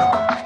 好。